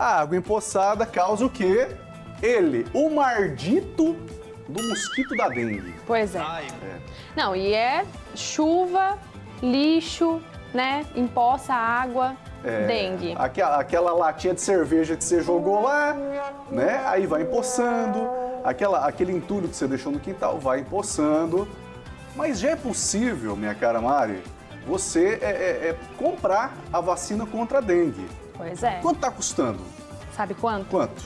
A água empoçada causa o quê? Ele, o mardito do mosquito da dengue. Pois é. Não, e é chuva, lixo, né? Empoça água, É, dengue. Aquela, aquela latinha de cerveja que você jogou lá, né? Aí vai empoçando. Aquela, aquele entulho que você deixou no quintal vai empoçando. Mas já é possível, minha cara Mari, você é, é- é comprar a vacina contra a dengue. Pois é. Quanto está custando? Sabe quanto? Quanto?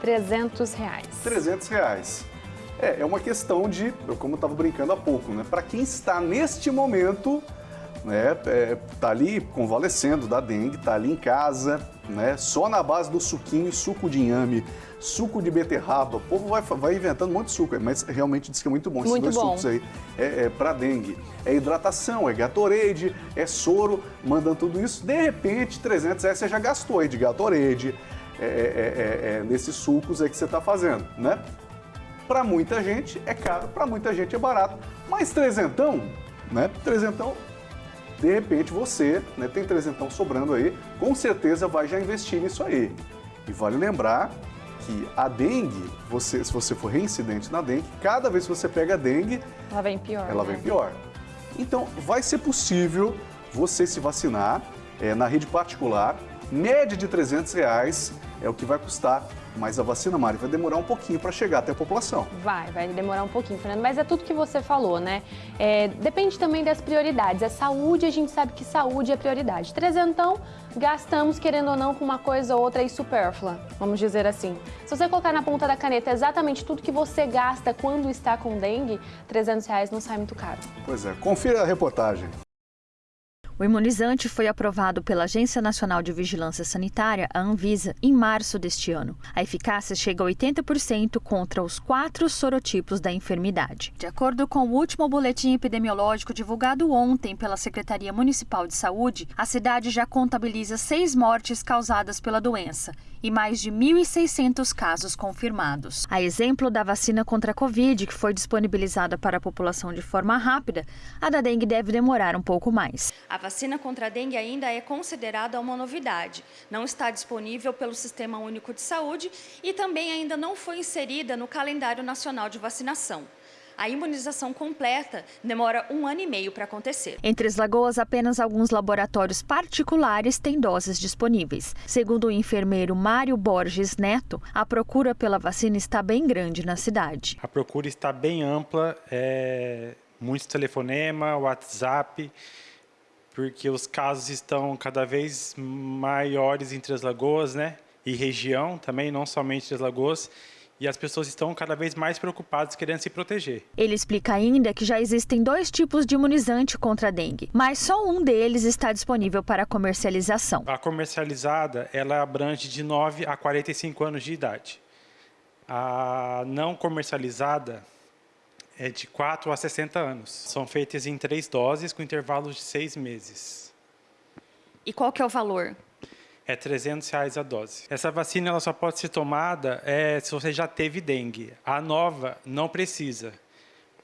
300 reais. 300 reais. É, é uma questão de, como eu estava brincando há pouco, né? Para quem está neste momento, né? É, tá ali convalescendo da dengue, tá ali em casa, né? Só na base do suquinho, suco de inhame, suco de beterraba. O povo vai, vai inventando um monte de suco, mas realmente diz que é muito bom esses Muito dois bom. sucos aí. É, é para dengue. É hidratação, é Gatorade, é soro, mandando tudo isso. De repente, 300 reais você já gastou aí de Gatorade, é, é, é, é, nesses sucos aí que você está fazendo, né? Para muita gente é caro, para muita gente é barato. Mas trezentão, né? Trezentão, de repente você né, tem trezentão sobrando aí, com certeza vai já investir nisso aí. E vale lembrar que a dengue, você, se você for reincidente na dengue, cada vez que você pega a dengue, Ela vem pior. ela né? vem pior. Então, vai ser possível você se vacinar é, na rede particular, média de 300 reais é o que vai custar, mas a vacina, Mari, vai demorar um pouquinho para chegar até a população. Vai, vai demorar um pouquinho, Fernando, mas é tudo que você falou, né? É, depende também das prioridades. É saúde, a gente sabe que saúde é prioridade. Trezentão, gastamos, querendo ou não, com uma coisa ou outra aí supérflua, vamos dizer assim. Se você colocar na ponta da caneta exatamente tudo que você gasta quando está com dengue, 300 reais não sai muito caro. Pois é, confira a reportagem. O imunizante foi aprovado pela Agência Nacional de Vigilância Sanitária, a Anvisa, em março deste ano. A eficácia chega a 80% contra os quatro sorotipos da enfermidade. De acordo com o último boletim epidemiológico divulgado ontem pela Secretaria Municipal de Saúde, a cidade já contabiliza seis mortes causadas pela doença e mais de 1.600 casos confirmados. A exemplo da vacina contra a Covid, que foi disponibilizada para a população de forma rápida, a da dengue deve demorar um pouco mais. A vacina contra a dengue ainda é considerada uma novidade. Não está disponível pelo Sistema Único de Saúde e também ainda não foi inserida no calendário nacional de vacinação. A imunização completa demora um ano e meio para acontecer. Em Três Lagoas, apenas alguns laboratórios particulares têm doses disponíveis. Segundo o enfermeiro Mário Borges Neto, a procura pela vacina está bem grande na cidade. A procura está bem ampla, é, muitos telefonema, WhatsApp, porque os casos estão cada vez maiores em Três Lagoas, né? E região também, não somente Três Lagoas. E as pessoas estão cada vez mais preocupadas, querendo se proteger. Ele explica ainda que já existem dois tipos de imunizante contra a dengue, mas só um deles está disponível para comercialização. A comercializada, ela abrange de 9 a 45 anos de idade. A não comercializada é de 4 a 60 anos. São feitas em três doses com intervalos de seis meses. E qual que é o valor? É 300 reais a dose. Essa vacina ela só pode ser tomada é, se você já teve dengue. A nova não precisa.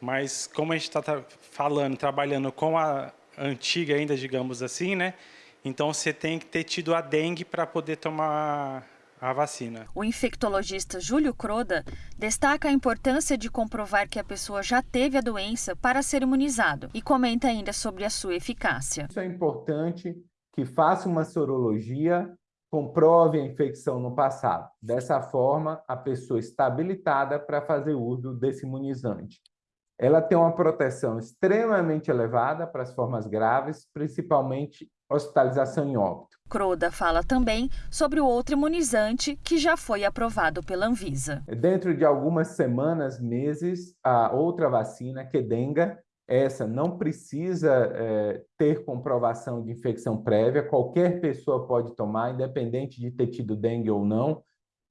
Mas como a gente está falando, trabalhando com a antiga ainda, digamos assim, né? Então você tem que ter tido a dengue para poder tomar a vacina. O infectologista Júlio Croda destaca a importância de comprovar que a pessoa já teve a doença para ser imunizado e comenta ainda sobre a sua eficácia. Isso é importante que faça uma sorologia, comprove a infecção no passado. Dessa forma, a pessoa está habilitada para fazer uso desse imunizante. Ela tem uma proteção extremamente elevada para as formas graves, principalmente hospitalização em óbito. Croda fala também sobre o outro imunizante que já foi aprovado pela Anvisa. Dentro de algumas semanas, meses, a outra vacina, Kedenga, essa não precisa é, ter comprovação de infecção prévia, qualquer pessoa pode tomar, independente de ter tido dengue ou não,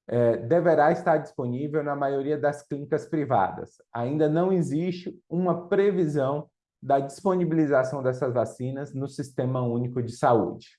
é, deverá estar disponível na maioria das clínicas privadas. Ainda não existe uma previsão da disponibilização dessas vacinas no Sistema Único de Saúde.